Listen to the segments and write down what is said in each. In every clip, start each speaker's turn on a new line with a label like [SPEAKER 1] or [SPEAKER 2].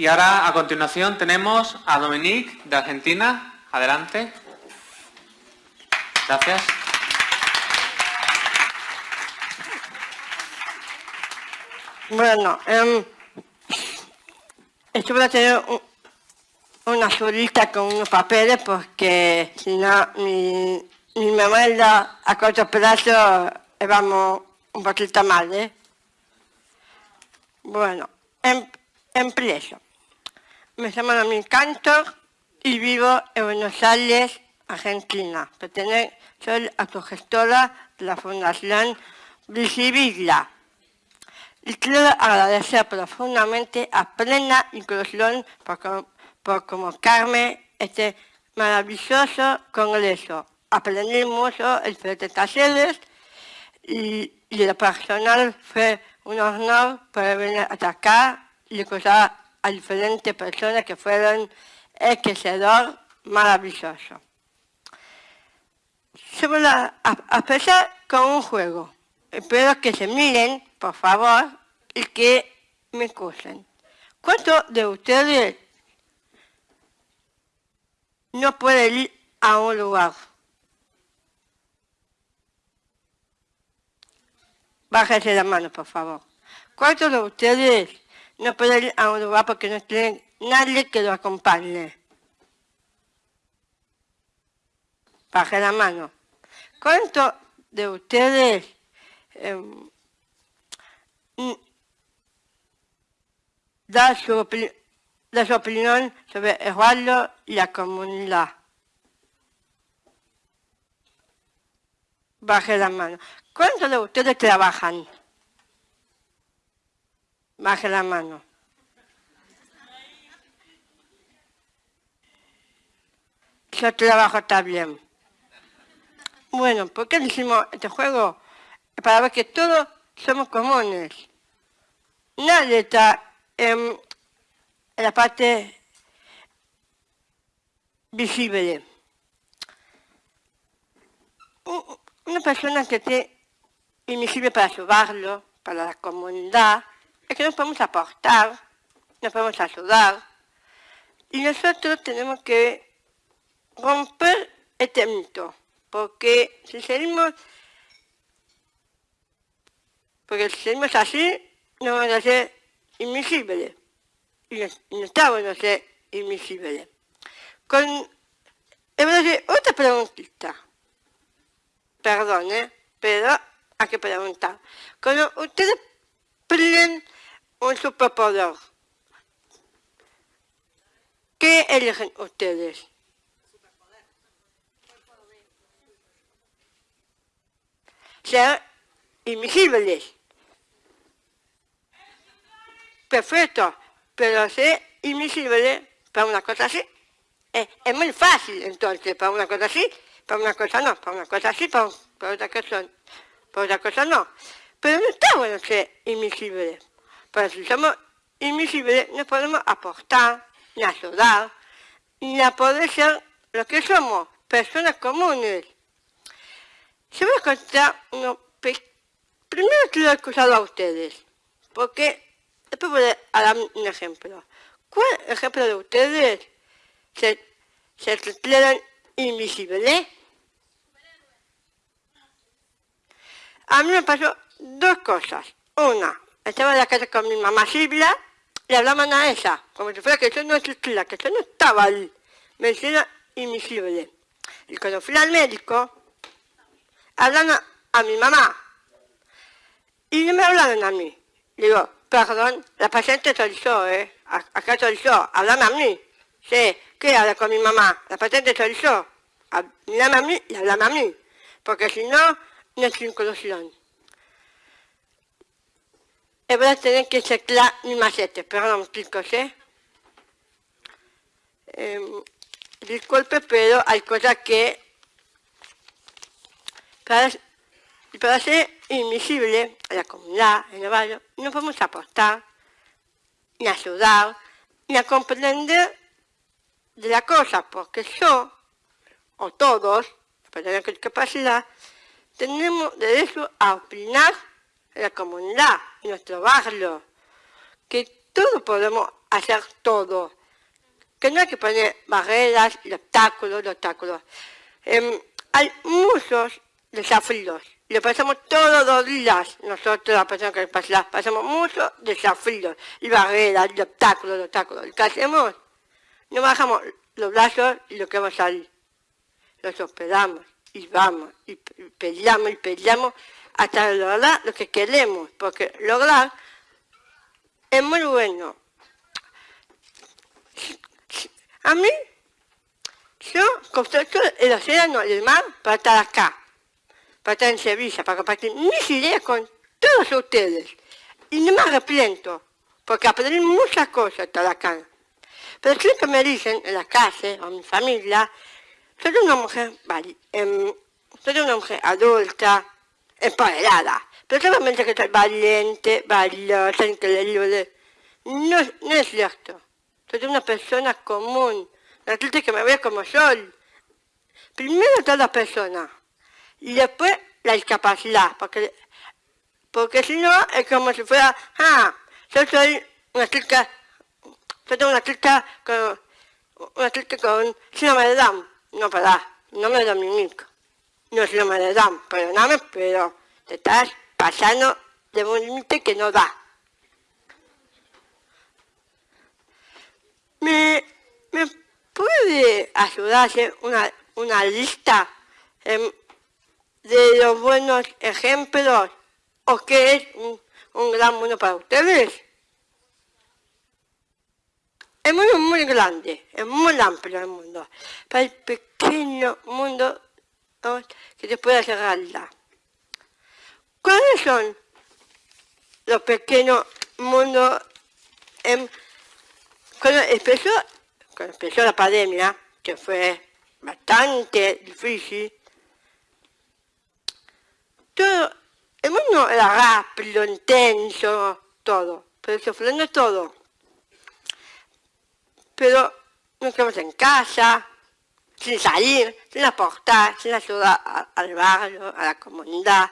[SPEAKER 1] Y ahora, a continuación, tenemos a Dominique, de Argentina. Adelante. Gracias.
[SPEAKER 2] Bueno, eh, esto voy a tener una solita con unos papeles porque si no mi, mi memoria a corto plazo vamos un poquito mal, ¿eh? Bueno, em, empiezo. Me llamo Domin Cantor y vivo en Buenos Aires, Argentina. Pertenezco, soy autogestora de la Fundación Visivigla. Y quiero agradecer profundamente a Plena Inclusión por, por convocarme este maravilloso congreso. Aprendí mucho diferentes talleres y, y lo personal fue un honor poder venir hasta acá y escuchar a diferentes personas que fueron enriquecedor maravilloso. Se voy a, a empezar con un juego. Espero que se miren, por favor, y que me escuchen. ¿Cuántos de ustedes no pueden ir a un lugar? Bájese la mano, por favor. ¿Cuántos de ustedes no pueden ir a lugar porque no tienen nadie que lo acompañe? Baje la mano. ¿Cuántos de ustedes eh, da, su, da su opinión sobre el barrio y la comunidad? Baje la mano. ¿Cuántos de ustedes trabajan? Baje la mano. Yo trabajo también. Bueno, ¿por qué hicimos este juego? Para ver que todos somos comunes. Nadie está en, la parte visible. Una persona que esté invisible para barrio, para la comunidad, es que nos podemos aportar, nos podemos ayudar. Y nosotros tenemos que romper este mito, porque si seguimos, porque si seguimos así, no vamos a ser invisibles. Y no, está bueno ser invisibles. Con, otra preguntita. Perdón, ¿eh? pero hay que preguntar. Cuando ustedes piden un superpoder, ¿qué eligen ustedes? Ser invisibles. Perfecto, pero ser invisible para una cosa así es, es muy fácil entonces, para una cosa así, para una cosa no, para una cosa así, para, para otra cosa para otra cosa no. Pero no está bueno ser invisible. Pero si somos invisibles no podemos aportar, ni ayudar, ni a poder ser lo que somos, personas comunes. Yo voy a contar uno... Primero quiero escuchar a ustedes, porque después voy a dar un ejemplo. ¿Cuál ejemplo de ustedes se, se declaran invisibles? A mí me pasó dos cosas. Una, estaba en la casa con mi mamá Silvia, le hablaban a ella, como si fuera que yo no existía, que yo no estaba ahí. Me decían invisible. Y cuando fui al médico, hablan a, mi mamá. Y no me hablaron a mí. Digo, perdón, la paciente soy yo, ¿eh? Acá soy yo, háblame a mí. Sí, ¿qué habla con mi mamá? La paciente soy yo. Háblame a mí y háblame a mí. Porque si no, no es inclusión. E voy a tener que sacar mi macete, perdón chicos, ¿eh? eh disculpe, pero hay cosas que para, para ser invisible a la comunidad, en el barrio, no podemos aportar, ni ayudar, ni a comprender de la cosa, porque yo, o todos, para tener capacidad, tenemos derecho a opinar la comunidad, nuestro barrio, que todo podemos hacer todo. Que no hay que poner barreras y obstáculos, obstáculos. Em, hay muchos desafíos. Le pasamos todos los días, nosotros, la persona que pasa, pasamos muchos desafíos, y barreras, y obstáculos, obstáculos. ¿Qué hacemos? No bajamos los brazos y lo que va a salir. Los hospedamos y vamos, y peleamos y peleamos hasta lograr lo que queremos, porque lograr es muy bueno. A mí, yo construyo el océano y el mar para estar acá, para estar en Sevilla, para compartir mis ideas con todos ustedes. Y no me arrepiento, porque aprendí muchas cosas estar acá. Pero siempre me dicen en la casa o en mi familia, soy una mujer, em, soy una mujer adulta, empoderada, pero solamente que soy valiente, valiosa, increíble. No, no es cierto. Soy una persona común, la gente que me ve como soy. Primero toda persona, y después la discapacidad, porque, porque si no es como si fuera, ah, yo soy una chica, soy una chica con, una chica con síndrome de Down. No, para, no me dominico. No es síndrome de Down, perdóname, pero te estás pasando de un límite que no da. ¿Me, me puede ayudarse una, una lista em, de los buenos ejemplos o qué es un, un gran mundo para ustedes? El mundo es muy grande, es muy amplio el mundo. Para el pequeño mundo que se puede cerrarla. ¿Cuáles son los pequeños mundos cuando empezó, cuando empezó la pandemia, que fue bastante difícil, todo, el mundo era rápido, intenso, todo, pero sufriendo todo. Pero nos quedamos en casa, sin salir, sin aportar, sin ayudar al barrio, a la comunidad,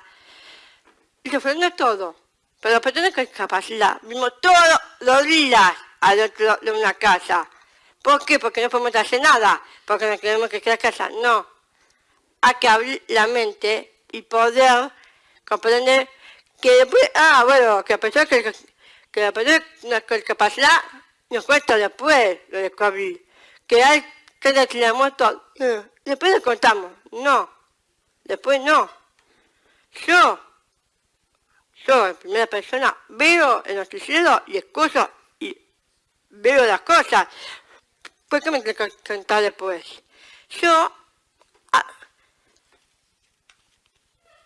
[SPEAKER 2] y sufriendo todo. Pero personas con discapacidad, vimos todos los días adentro de una casa. ¿Por qué? Porque no podemos hacer nada, porque no queremos que quede casa. No. Hay que abrir la mente y poder comprender que después, ah, bueno, que a pesar que, que la persona con discapacidad nos cuesta después lo de que hay que la muerto, después le contamos, no, después no. Yo, yo en primera persona, veo el noticiero y escucho veo las cosas. ¿Por qué me tengo que contar después? Yo, ah,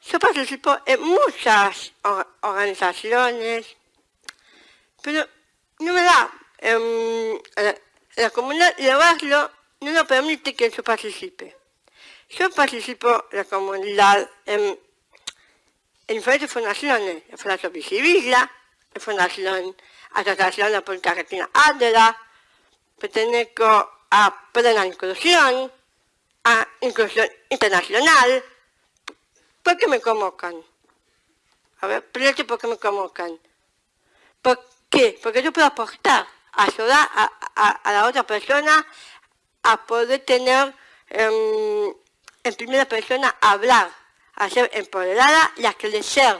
[SPEAKER 2] yo participo en muchas organizaciones, pero no me da. En, la, comunidad de barrio no nos permite que yo participe. Yo participo en la comunidad en, diferentes fundaciones, la Fundación Visivilla, la Fundación Asociación de Política Argentina ADELA, pertenezco a Plena Inclusión, a Inclusión Internacional. ¿Por qué me convocan? A ver, ¿por qué me convocan? ¿Por qué? Porque yo puedo aportar, ayudar a, la otra persona a poder tener em, en primera persona hablar, a ser empoderada y a crecer.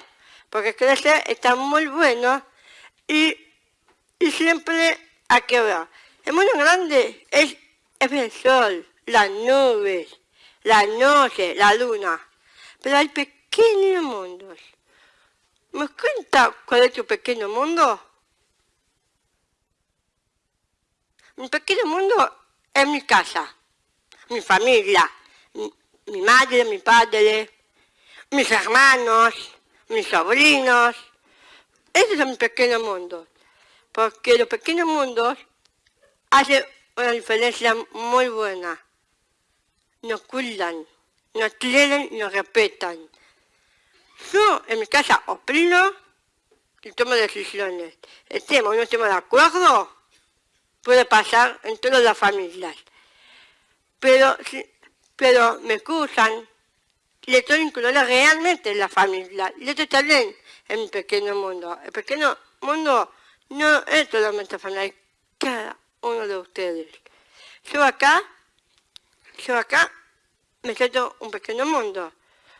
[SPEAKER 2] Porque crecer está muy bueno y y siempre hay que ver. El mundo grande es, el sol, las nubes, la noche, la luna. Pero hay pequeños mundos. ¿Me cuenta cuál es tu pequeño mundo? Mi pequeño mundo es mi casa, mi familia, mi, madre, mi padre, mis hermanos, mis sobrinos. Ese es mi pequeño mundo porque los pequeños mundos hacen una diferencia muy buena. Nos cuidan, nos quieren y nos respetan. Yo en mi casa opino y tomo decisiones. Estemos o no estemos de acuerdo, puede pasar en todas las familias. Pero, pero me excusan y estoy incluida realmente en la familia. Y esto también en mi pequeño mundo. El pequeño mundo no es solamente para cada uno de ustedes. Yo acá, yo acá me siento un pequeño mundo,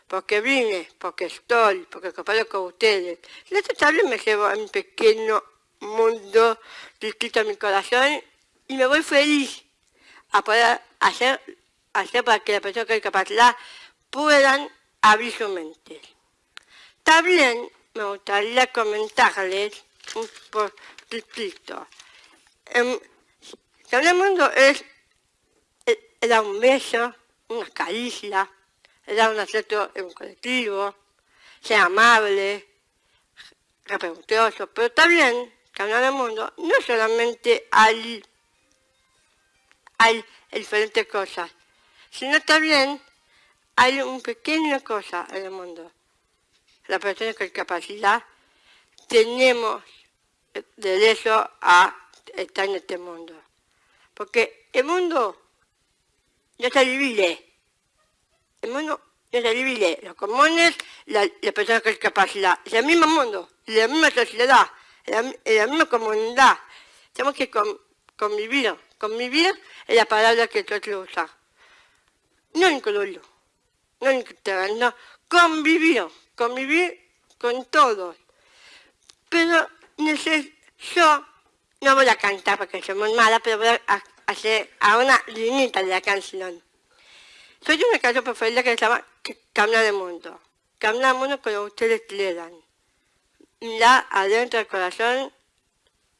[SPEAKER 2] porque vine, porque estoy, porque comparto con ustedes. Y esta tarde me llevo a mi pequeño mundo distinto a mi corazón y me voy feliz a poder hacer, hacer para que las personas con discapacidad puedan abrir su mente. También me gustaría comentarles un poquito. Eh, el mundo es dar un beso, una caricia, dar un acierto en un colectivo, ser amable, respetuoso, pero también cambiar el mundo no solamente hay, diferentes cosas, sino también hay una pequeña cosa en el mundo. Las personas con discapacidad tenemos derecho a estar en este mundo. Porque el mundo no se divide. El mundo no se divide. Los comunes, las personas con discapacidad. Es el mismo mundo, la misma sociedad, la, la misma comunidad. Tenemos que convivir. Convivir es la palabra que quiero usar. No incluirlo no, no, convivir, convivir con todos. Pero yo no voy a cantar porque soy muy mala, pero voy a hacer a una linita de la canción. Soy una canción preferida que se llama Camina del Mundo. Camina del Mundo como ustedes quieran. Mira adentro del corazón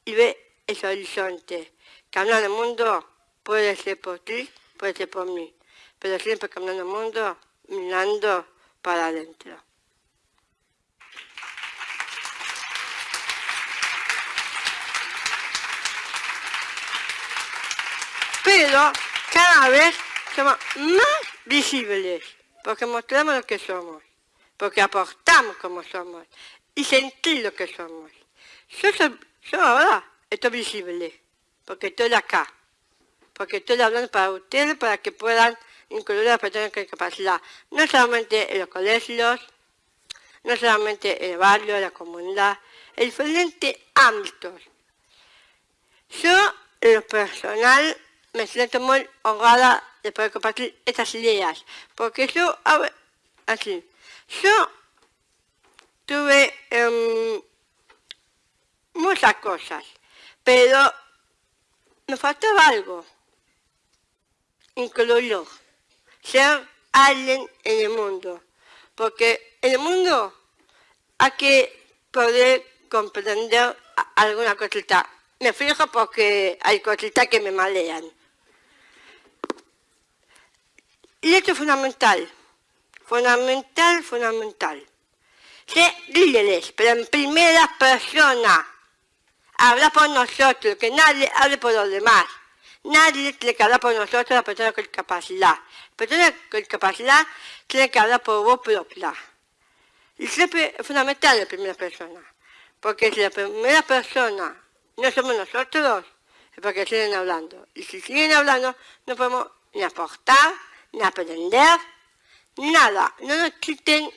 [SPEAKER 2] y ve ese horizonte. Camina del Mundo puede ser por ti, puede ser por mí. Pero siempre caminando el mundo mirando para adentro. Pero cada vez somos más visibles, porque mostramos lo que somos, porque aportamos como somos y sentir lo que somos. Yo, yo ahora estoy visible, porque estoy acá, porque estoy hablando para ustedes, para que puedan incluir a las personas con discapacidad, no solamente en los colegios, no solamente en el barrio, en la comunidad, en diferentes ámbitos. Yo, en lo personal, me siento muy honrada de poder compartir estas ideas, porque yo, así, yo tuve em, muchas cosas, pero me faltaba algo, incluirlo ser alguien en el mundo. Porque en el mundo hay que poder comprender alguna cosita. Me fijo porque hay cositas que me malean. Y esto es fundamental, fundamental, fundamental. Ser líderes, pero en primera persona. Habla por nosotros, que nadie hable por los demás. Nadie tiene que hablar por nosotros la persona con discapacidad. La persona con discapacidad tiene que hablar por vos propia. Y siempre es fundamental la primera persona. Porque si la primera persona no somos nosotros, es porque siguen hablando. Y si siguen hablando, no podemos ni aportar, ni aprender, nada. No nos quiten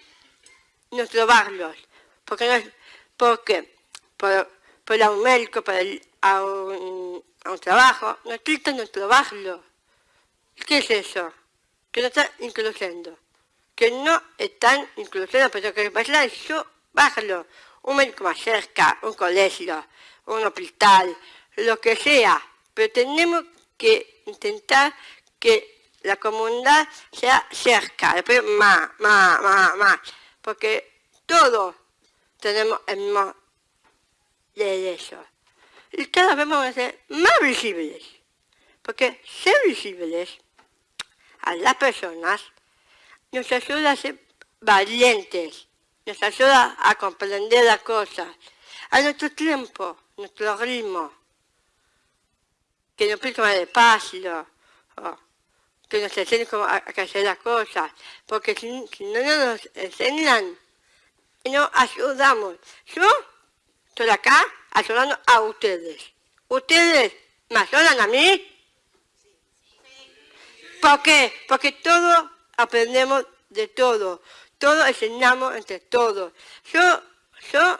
[SPEAKER 2] nuestros barrios. Porque, no, porque por, por un médico, por el, a un, a un trabajo, no quitan nuestro barrio. ¿Qué es eso? Que no están incluyendo. Que no están incluyendo, pero que pasa es su. Un médico más cerca, un colegio, un hospital, lo que sea. Pero tenemos que intentar que la comunidad sea cerca, después más, más, más, más. Porque todos tenemos el mismo derecho y cada vez vamos a ser más visibles. Porque ser visibles a las personas nos ayuda a ser valientes, nos ayuda a comprender las cosas, a nuestro tiempo, nuestro ritmo, que nos explica más despacio, que nos enseñen cómo a, hacer las cosas, porque si, no nos enseñan, no ayudamos. Yo estoy acá ayudando a ustedes. ¿Ustedes me ayudan a mí? ¿Por qué? Porque todos aprendemos de todo. Todos enseñamos entre todos. Yo, yo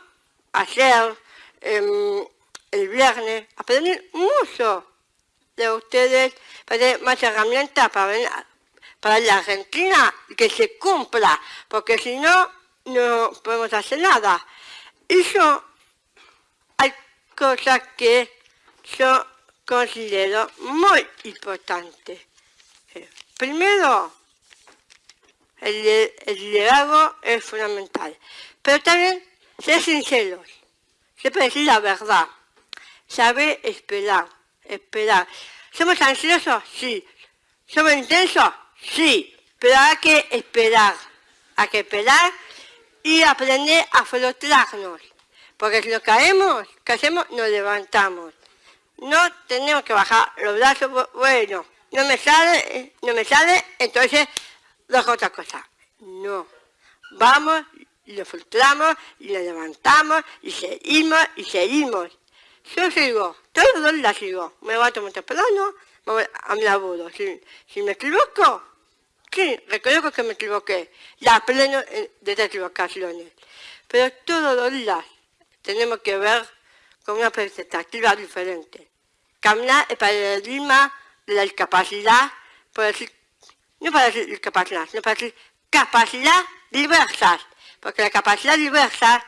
[SPEAKER 2] ayer, em, el viernes, aprendí mucho de ustedes, para más herramientas para, para la Argentina que se cumpla, porque si no, no podemos hacer nada. Y yo, hay cosas que yo considero muy importantes. Eh, primero, el, el liderazgo es fundamental, pero también ser sinceros, siempre decir la verdad, saber esperar, esperar. ¿Somos ansiosos? Sí. ¿Somos intensos? Sí. Pero hay que esperar, hay que esperar y aprender a flotarnos. Porque si nos caemos, ¿qué hacemos? Nos levantamos. No tenemos que bajar los brazos, bueno, no me sale, no me sale, entonces dejo otra cosa. No. Vamos, y lo filtramos, y lo levantamos, y seguimos, y seguimos. Yo sigo, todos días sigo. Me levanto muy temprano, me voy a mi laburo. Si, me equivoco, sí, reconozco que me equivoqué. La pleno de equivocaciones. Pero todos los días tenemos que ver con una perspectiva diferente. Caminar el paradigma de la discapacidad, por decir, no para decir discapacidad, sino para decir capacidad diversas, porque la capacidad diversa,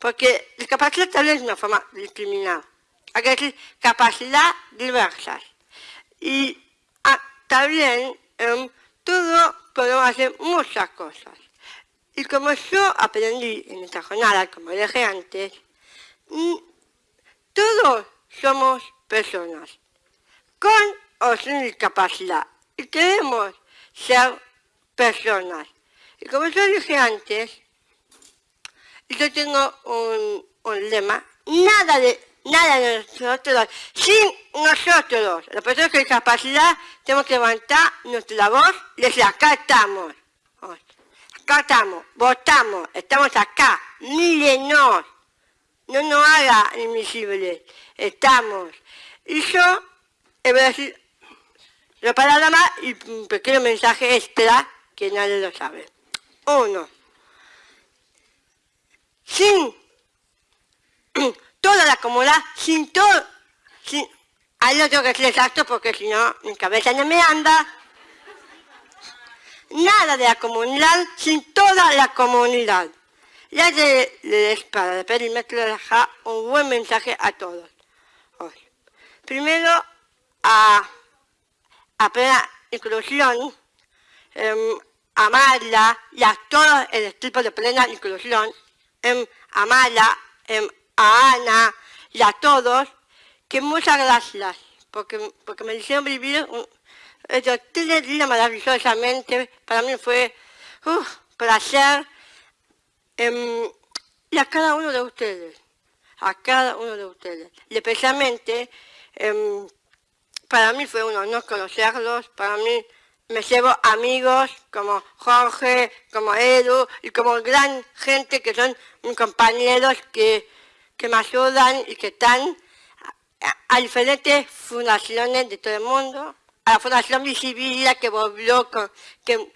[SPEAKER 2] porque la capacidad también es una forma de discriminar, hay que decir capacidad diversas. Y ah, también en todo podemos hacer muchas cosas. Y como yo aprendí en esta jornada, como dije antes, mm, todos somos personas, con o sin discapacidad, y queremos ser personas. Y como yo dije antes, yo tengo un, lema, nada de, nada de nosotros, sin nosotros, las personas con discapacidad, tenemos que levantar nuestra voz estamos, acá estamos, votamos, estamos acá, mírenos, no nos haga invisibles, estamos. Y yo, voy a decir, la palabra más y un pequeño mensaje extra que nadie lo sabe. Uno, sin toda la comunidad, sin todo, sin, ahí lo tengo que decir exacto porque si no mi cabeza no me anda. Nada de la comunidad sin toda la comunidad. Ya de, de para el perímetro dejar un buen mensaje a todos. Primero, a, a plena inclusión, eh, amarla y a todo el tipo de plena inclusión, eh, amarla, eh, a Ana y a todos, que muchas gracias, porque, porque me hicieron vivir un, tres días maravillosamente, para mí fue un placer, eh, y a cada uno de ustedes, a cada uno de ustedes, y especialmente Em, para mí fue un honor conocerlos, para mí me llevo amigos como Jorge, como Edu y como gran gente que son mis compañeros que, que me ayudan y que están a, diferentes fundaciones de todo el mundo, a la Fundación Visibilidad que volvió, que,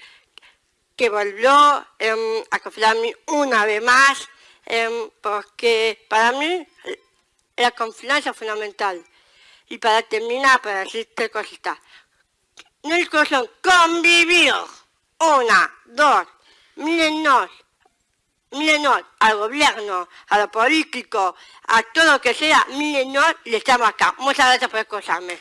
[SPEAKER 2] que volvió em, a confiarme una vez más, em, porque para mí la confianza es fundamental. Y para terminar, para decirte cosita, no son convivir. Una, dos, mírennos, mírennos al gobierno, a lo político, a todo lo que sea, mírennos y estamos acá. Muchas gracias por escucharme.